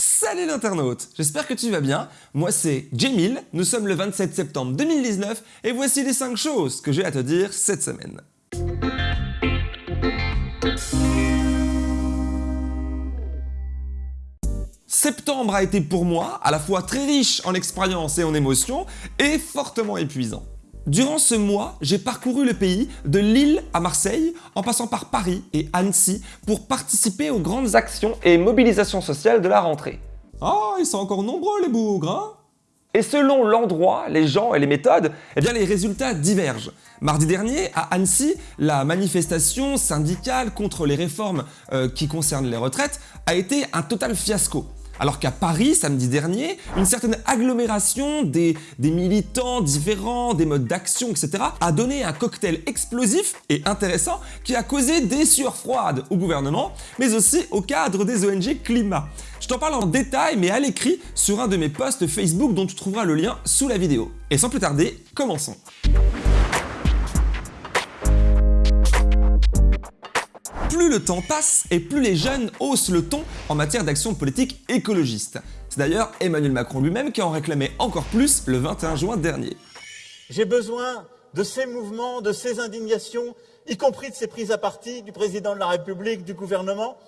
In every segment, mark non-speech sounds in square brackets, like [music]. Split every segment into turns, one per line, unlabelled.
Salut l'internaute, j'espère que tu vas bien. Moi c'est Jamil, nous sommes le 27 septembre 2019 et voici les 5 choses que j'ai à te dire cette semaine. Septembre a été pour moi à la fois très riche en expériences et en émotions et fortement épuisant. Durant ce mois, j'ai parcouru le pays de Lille à Marseille, en passant par Paris et Annecy, pour participer aux grandes actions et mobilisations sociales de la rentrée.
Ah, ils sont encore nombreux les bougres, hein
Et selon l'endroit, les gens et les méthodes, eh bien les résultats divergent. Mardi dernier, à Annecy, la manifestation syndicale contre les réformes euh, qui concernent les retraites a été un total fiasco. Alors qu'à Paris, samedi dernier, une certaine agglomération des, militants différents, des modes d'action, etc. a donné un cocktail explosif et intéressant qui a causé des sueurs froides au gouvernement, mais aussi au cadre des ONG climat. Je t'en parle en détail, mais à l'écrit, sur un de mes posts Facebook dont tu trouveras le lien sous la vidéo. Et sans plus tarder, commençons. Plus le temps passe et plus les jeunes haussent le ton en matière d'action politique écologiste. C'est d'ailleurs Emmanuel Macron lui-même qui en réclamait encore plus le 21 juin dernier.
J'ai besoin de ces mouvements, de ces indignations, y compris de ces prises à partie du président de la République, du gouvernement.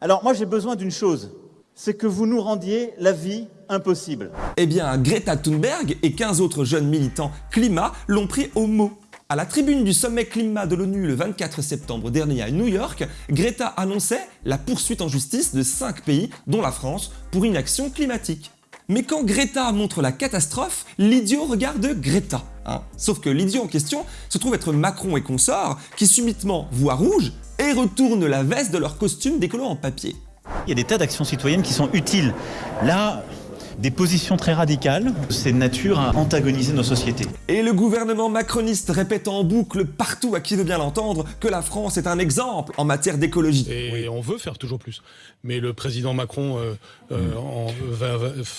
Alors moi j'ai besoin d'une chose, c'est que vous nous rendiez la vie impossible.
Eh bien, Greta Thunberg et 15 autres jeunes militants climat l'ont pris au mot. À la tribune du sommet climat de l'ONU le 24 septembre dernier à New York, Greta annonçait la poursuite en justice de 5 pays, dont la France, pour inaction climatique. Mais quand Greta montre la catastrophe, l'idiot regarde Greta. Hein. Sauf que l'idiot en question se trouve être Macron et consorts, qui subitement voient rouge et retournent la veste de leur costume d'écolo en papier.
Il y a des tas d'actions citoyennes qui sont utiles. Là, des positions très radicales, c'est de nature à antagoniser nos sociétés.
Et le gouvernement macroniste répète en boucle partout à qui veut bien l'entendre que la France est un exemple en matière d'écologie.
Et on veut faire toujours plus. Mais le président Macron euh, euh,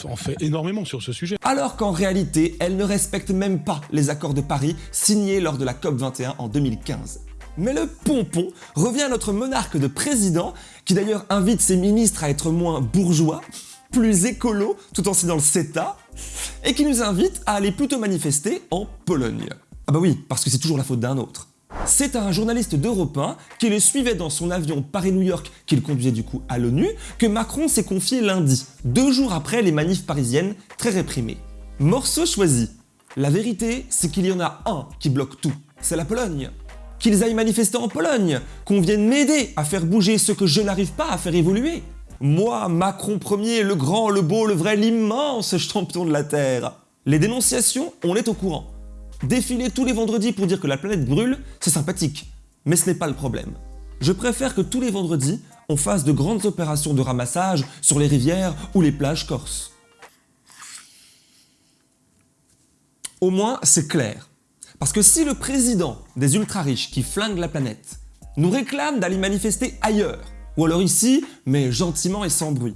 en, fait énormément sur ce sujet.
Alors qu'en réalité, elle ne respecte même pas les accords de Paris signés lors de la COP21 en 2015. Mais le pompon revient à notre monarque de président, qui d'ailleurs invite ses ministres à être moins bourgeois, plus écolo tout en signant le CETA et qui nous invite à aller plutôt manifester en Pologne. Ah bah oui, parce que c'est toujours la faute d'un autre. C'est un journaliste d'Europe 1 qui le suivait dans son avion Paris-New York qu'il conduisait du coup à l'ONU que Macron s'est confié lundi, deux jours après les manifs parisiennes très réprimées. Morceau choisi. La vérité, c'est qu'il y en a un qui bloque tout, c'est la Pologne. Qu'ils aillent manifester en Pologne, qu'on vienne m'aider à faire bouger ce que je n'arrive pas à faire évoluer. Moi, Macron Ier, le grand, le beau, le vrai, l'immense champion de la Terre. Les dénonciations, on est au courant. Défiler tous les vendredis pour dire que la planète brûle, c'est sympathique. Mais ce n'est pas le problème. Je préfère que tous les vendredis, on fasse de grandes opérations de ramassage sur les rivières ou les plages corses. Au moins, c'est clair. Parce que si le président des ultra-riches qui flinguent la planète nous réclame d'aller manifester ailleurs, ou alors ici, mais gentiment et sans bruit.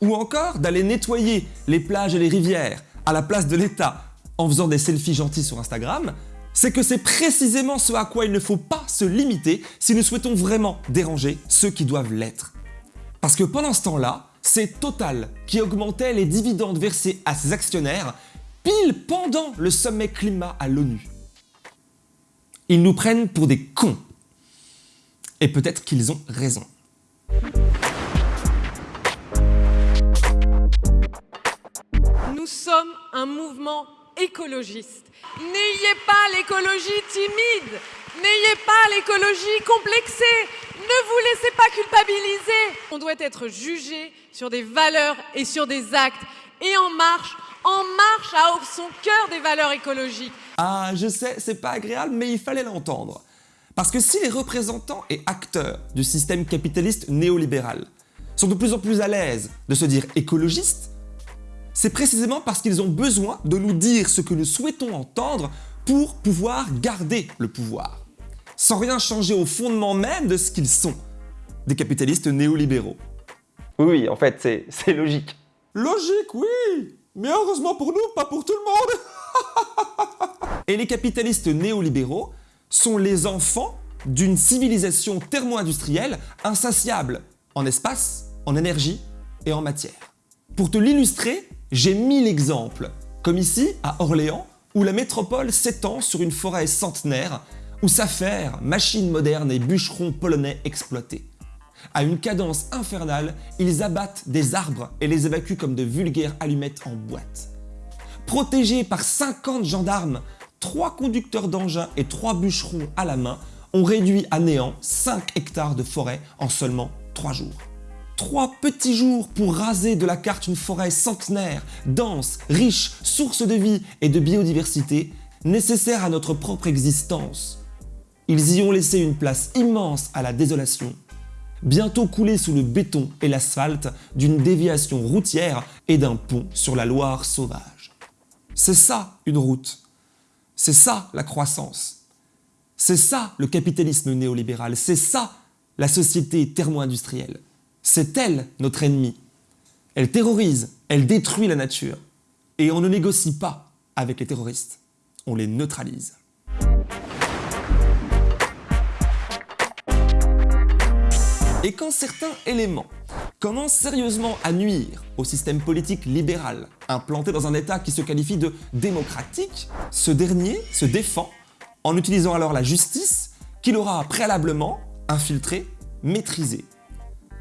Ou encore d'aller nettoyer les plages et les rivières à la place de l'État en faisant des selfies gentils sur Instagram, c'est que c'est précisément ce à quoi il ne faut pas se limiter si nous souhaitons vraiment déranger ceux qui doivent l'être. Parce que pendant ce temps-là, c'est Total qui augmentait les dividendes versés à ses actionnaires pile pendant le sommet climat à l'ONU. Ils nous prennent pour des cons. Et peut-être qu'ils ont raison.
Nous sommes un mouvement écologiste. N'ayez pas l'écologie timide, n'ayez pas l'écologie complexée, ne vous laissez pas culpabiliser. On doit être jugé sur des valeurs et sur des actes. Et En Marche, En Marche a son cœur des valeurs écologiques.
Ah, je sais, c'est pas agréable, mais il fallait l'entendre. Parce que si les représentants et acteurs du système capitaliste néolibéral sont de plus en plus à l'aise de se dire écologistes, c'est précisément parce qu'ils ont besoin de nous dire ce que nous souhaitons entendre pour pouvoir garder le pouvoir, sans rien changer au fondement même de ce qu'ils sont, des capitalistes néolibéraux. Oui, en fait, c'est logique.
Logique, oui Mais heureusement pour nous, pas pour tout le monde [laughs]
Et les capitalistes néolibéraux sont les enfants d'une civilisation thermo-industrielle insatiable en espace, en énergie et en matière. Pour te l'illustrer, j'ai mille exemples, comme ici à Orléans, où la métropole s'étend sur une forêt centenaire, où s'affairent machines modernes et bûcherons polonais exploités. À une cadence infernale, ils abattent des arbres et les évacuent comme de vulgaires allumettes en boîte. Protégés par 50 gendarmes, 3 conducteurs d'engins et 3 bûcherons à la main ont réduit à néant 5 hectares de forêt en seulement 3 jours. Trois petits jours pour raser de la carte une forêt centenaire, dense, riche, source de vie et de biodiversité, nécessaire à notre propre existence. Ils y ont laissé une place immense à la désolation, bientôt coulée sous le béton et l'asphalte d'une déviation routière et d'un pont sur la Loire sauvage. C'est ça une route. C'est ça la croissance. C'est ça le capitalisme néolibéral. C'est ça la société thermo-industrielle. C'est elle notre ennemi. Elle terrorise, elle détruit la nature. Et on ne négocie pas avec les terroristes, on les neutralise. Et quand certains éléments commencent sérieusement à nuire au système politique libéral implanté dans un État qui se qualifie de démocratique, ce dernier se défend en utilisant alors la justice qu'il aura préalablement infiltrée, maîtrisée?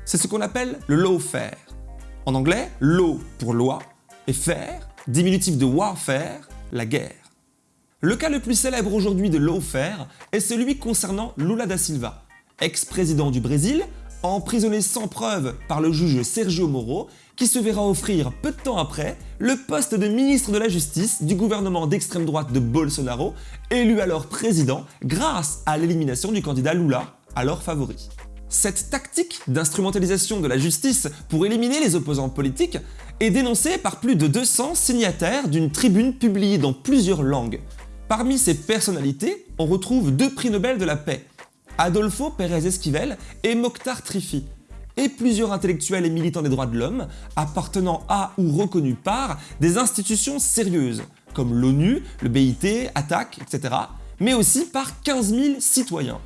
C'est ce qu'on appelle le lawfare. En anglais, law pour loi et faire, diminutif de warfare, la guerre. Le cas le plus célèbre aujourd'hui de lawfare est celui concernant Lula da Silva, ex-président du Brésil, emprisonné sans preuve par le juge Sergio Moro, qui se verra offrir peu de temps après le poste de ministre de la Justice du gouvernement d'extrême droite de Bolsonaro, élu alors président grâce à l'élimination du candidat Lula, alors favori. Cette tactique d'instrumentalisation de la justice pour éliminer les opposants politiques est dénoncée par plus de 200 signataires d'une tribune publiée dans plusieurs langues. Parmi ces personnalités, on retrouve deux prix Nobel de la paix, Adolfo Pérez Esquivel et Mokhtar Trifi, et plusieurs intellectuels et militants des droits de l'homme appartenant à ou reconnus par des institutions sérieuses, comme l'ONU, le BIT, ATTAC, etc., mais aussi par 15 000 citoyens.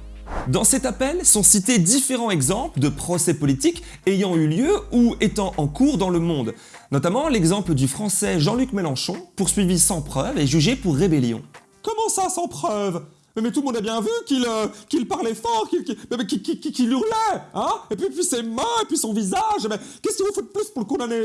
Dans cet appel sont cités différents exemples de procès politiques ayant eu lieu ou étant en cours dans le monde, notamment l'exemple du français Jean-Luc Mélenchon, poursuivi sans preuve et jugé pour rébellion.
Comment ça, sans preuve? Mais, tout le monde a bien vu qu'il euh, parlait fort, qu'il hurlait, hein Et puis, puis ses mains, et puis son visage, mais qu'est-ce qu'il vous faut de plus pour le condamner?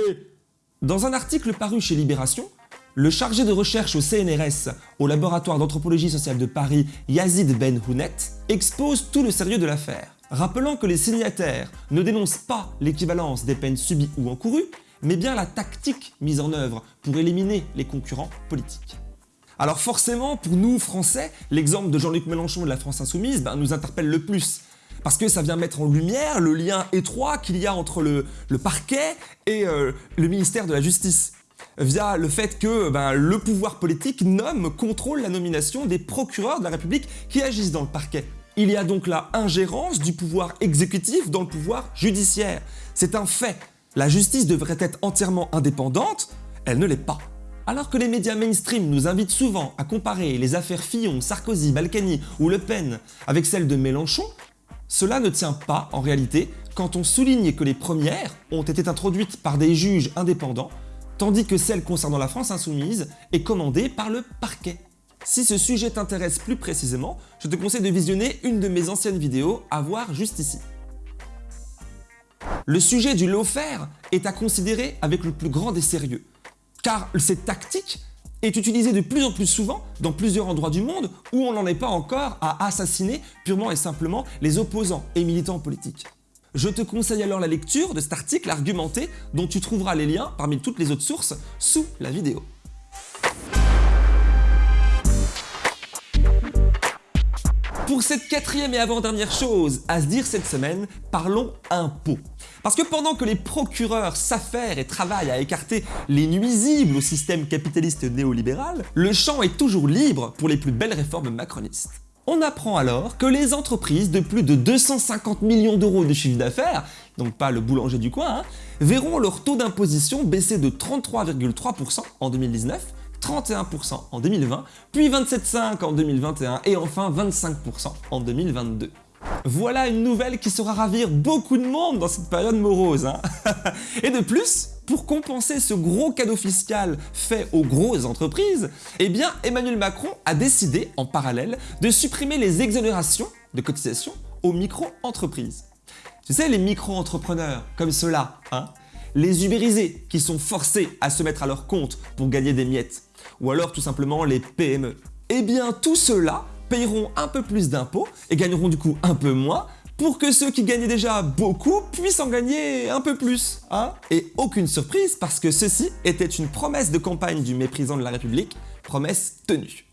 Dans un article paru chez Libération, le chargé de recherche au CNRS, au laboratoire d'anthropologie sociale de Paris, Yazid Ben Hounet, expose tout le sérieux de l'affaire, rappelant que les signataires ne dénoncent pas l'équivalence des peines subies ou encourues, mais bien la tactique mise en œuvre pour éliminer les concurrents politiques. Alors forcément, pour nous Français, l'exemple de Jean-Luc Mélenchon de la France Insoumise ben, nous interpelle le plus, parce que ça vient mettre en lumière le lien étroit qu'il y a entre le, parquet et euh, le ministère de la Justice via le fait que ben, le pouvoir politique nomme, contrôle la nomination des procureurs de la République qui agissent dans le parquet. Il y a donc la ingérence du pouvoir exécutif dans le pouvoir judiciaire. C'est un fait. La justice devrait être entièrement indépendante, elle ne l'est pas. Alors que les médias mainstream nous invitent souvent à comparer les affaires Fillon, Sarkozy, Balkany ou Le Pen avec celles de Mélenchon, cela ne tient pas en réalité quand on souligne que les premières ont été introduites par des juges indépendants tandis que celle concernant la France insoumise est commandée par le parquet. Si ce sujet t'intéresse plus précisément, je te conseille de visionner une de mes anciennes vidéos à voir juste ici. Le sujet du lawfare est à considérer avec le plus grand des sérieux, car cette tactique est utilisée de plus en plus souvent dans plusieurs endroits du monde où on n'en est pas encore à assassiner purement et simplement les opposants et militants politiques. Je te conseille alors la lecture de cet article argumenté dont tu trouveras les liens parmi toutes les autres sources sous la vidéo. Pour cette quatrième et avant-dernière chose à se dire cette semaine, parlons impôts. Parce que pendant que les procureurs s'affairent et travaillent à écarter les nuisibles au système capitaliste néolibéral, le champ est toujours libre pour les plus belles réformes macronistes. On apprend alors que les entreprises de plus de 250 millions d'euros de chiffre d'affaires, donc pas le boulanger du coin, hein, verront leur taux d'imposition baisser de 33,3% en 2019, 31% en 2020, puis 27,5% en 2021 et enfin 25% en 2022. Voilà une nouvelle qui saura ravir beaucoup de monde dans cette période morose. Hein. [laughs] et de plus, pour compenser ce gros cadeau fiscal fait aux grosses entreprises, eh bien Emmanuel Macron a décidé en parallèle de supprimer les exonérations de cotisations aux micro-entreprises. Tu sais, les micro-entrepreneurs comme ceux-là, hein les ubérisés qui sont forcés à se mettre à leur compte pour gagner des miettes, ou alors tout simplement les PME. Eh bien tous ceux-là paieront un peu plus d'impôts et gagneront du coup un peu moins pour que ceux qui gagnaient déjà beaucoup puissent en gagner un peu plus. Hein et aucune surprise parce que ceci était une promesse de campagne du méprisant de la République, promesse tenue.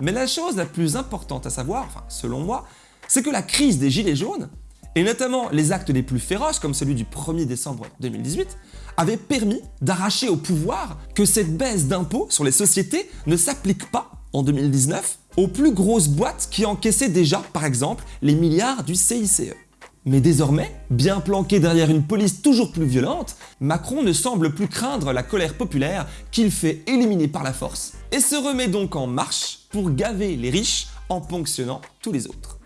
Mais la chose la plus importante à savoir, enfin selon moi, c'est que la crise des gilets jaunes, et notamment les actes les plus féroces comme celui du 1er décembre 2018, avaient permis d'arracher au pouvoir que cette baisse d'impôts sur les sociétés ne s'applique pas en 2019 aux plus grosses boîtes qui encaissaient déjà, par exemple, les milliards du CICE. Mais désormais, bien planqué derrière une police toujours plus violente, Macron ne semble plus craindre la colère populaire qu'il fait éliminer par la force, et se remet donc en marche pour gaver les riches en ponctionnant tous les autres.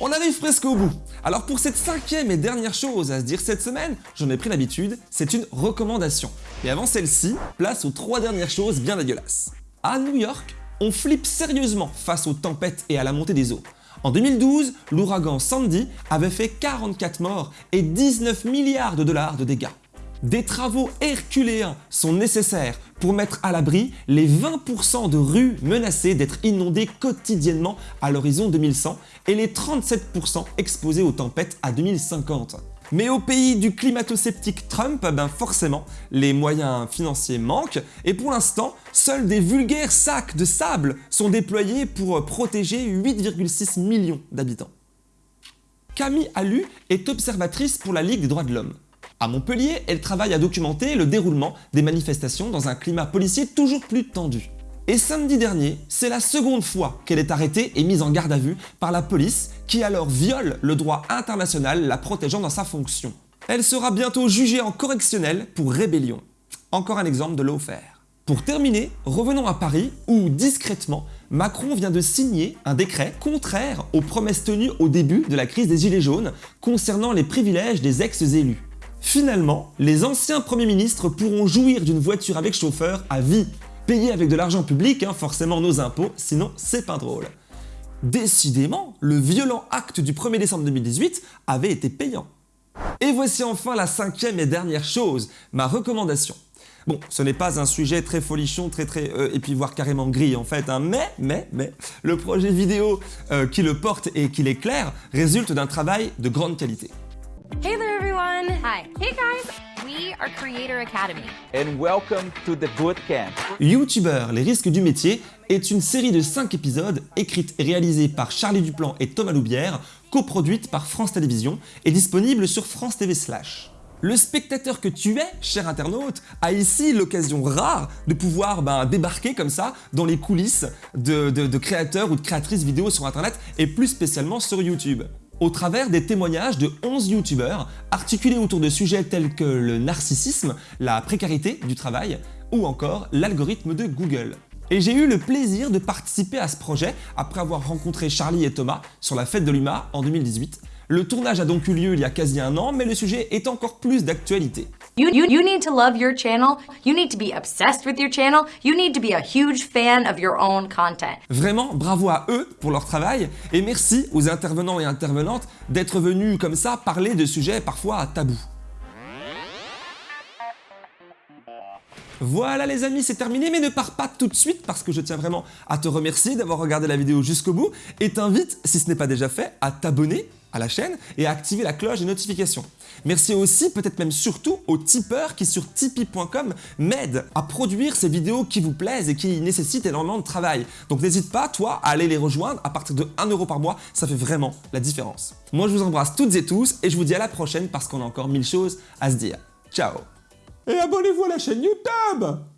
On arrive presque au bout. Alors pour cette cinquième et dernière chose à se dire cette semaine, j'en ai pris l'habitude, c'est une recommandation. Et avant celle-ci, place aux trois dernières choses bien dégueulasses. À New York, on flippe sérieusement face aux tempêtes et à la montée des eaux. En 2012, l'ouragan Sandy avait fait 44 morts et 19 milliards de dollars de dégâts. Des travaux herculéens sont nécessaires pour mettre à l'abri les 20% de rues menacées d'être inondées quotidiennement à l'horizon 2100 et les 37% exposés aux tempêtes à 2050. Mais au pays du climato-sceptique Trump, ben forcément, les moyens financiers manquent et pour l'instant, seuls des vulgaires sacs de sable sont déployés pour protéger 8,6 millions d'habitants. Camille Allu est observatrice pour la Ligue des droits de l'homme. À Montpellier, elle travaille à documenter le déroulement des manifestations dans un climat policier toujours plus tendu. Et samedi dernier, c'est la seconde fois qu'elle est arrêtée et mise en garde à vue par la police qui alors viole le droit international la protégeant dans sa fonction. Elle sera bientôt jugée en correctionnel pour rébellion. Encore un exemple de lawfare. Pour terminer, revenons à Paris où, discrètement, Macron vient de signer un décret contraire aux promesses tenues au début de la crise des Gilets jaunes concernant les privilèges des ex-élus. Finalement, les anciens premiers ministres pourront jouir d'une voiture avec chauffeur à vie, payée avec de l'argent public, hein, forcément nos impôts, sinon c'est pas drôle. Décidément, le violent acte du 1er décembre 2018 avait été payant. Et voici enfin la cinquième et dernière chose, ma recommandation. Bon, ce n'est pas un sujet très folichon, très très... Euh, et puis voire carrément gris en fait, hein, mais, mais, mais, le projet vidéo euh, qui le porte et qui l'éclaire résulte d'un travail de grande qualité.
Everyone. Hi. Hey, guys. We are Creator Academy.
and welcome to the bootcamp.
YouTuber, les risques du métier est une série de 5 épisodes écrite et réalisée par Charlie Duplan et Thomas Loubière, coproduite par France Télévisions et disponible sur France TV Slash. Le spectateur que tu es, cher internaute, a ici l'occasion rare de pouvoir ben, débarquer comme ça dans les coulisses de, de- de créateurs ou de créatrices vidéo sur internet et plus spécialement sur YouTube au travers des témoignages de 11 youtubeurs articulés autour de sujets tels que le narcissisme, la précarité du travail ou encore l'algorithme de Google. Et j'ai eu le plaisir de participer à ce projet après avoir rencontré Charlie et Thomas sur la fête de l'UMA en 2018. Le tournage a donc eu lieu il y a quasi un an, mais le sujet est encore plus d'actualité.
You, need to love your channel. You need to be obsessed with your channel. You need to be a huge fan of your own content.
Vraiment, bravo à eux pour leur travail et merci aux intervenants et intervenantes d'être venus comme ça parler de sujets parfois tabous. Voilà les amis, c'est terminé, mais ne pars pas tout de suite parce que je tiens vraiment à te remercier d'avoir regardé la vidéo jusqu'au bout et t'invite, si ce n'est pas déjà fait, à t'abonner à la chaîne et à activer la cloche des notifications. Merci aussi, peut-être même surtout, aux tipeurs qui sur tipeee.com m'aident à produire ces vidéos qui vous plaisent et qui nécessitent énormément de travail. Donc n'hésite pas, toi, à aller les rejoindre à partir de 1€ par mois, ça fait vraiment la différence. Moi je vous embrasse toutes et tous et je vous dis à la prochaine parce qu'on a encore mille choses à se dire. Ciao
Et abonnez-vous à la chaîne YouTube